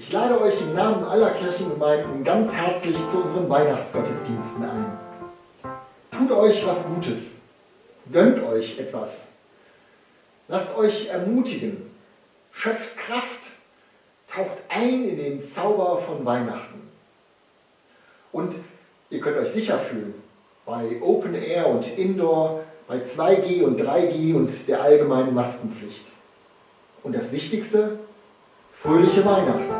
Ich lade euch im Namen aller Kirchengemeinden ganz herzlich zu unseren Weihnachtsgottesdiensten ein. Tut euch was Gutes, gönnt euch etwas, lasst euch ermutigen, schöpft Kraft, taucht ein in den Zauber von Weihnachten. Und ihr könnt euch sicher fühlen, bei Open Air und Indoor, bei 2G und 3G und der allgemeinen Maskenpflicht. Und das Wichtigste, fröhliche Weihnacht.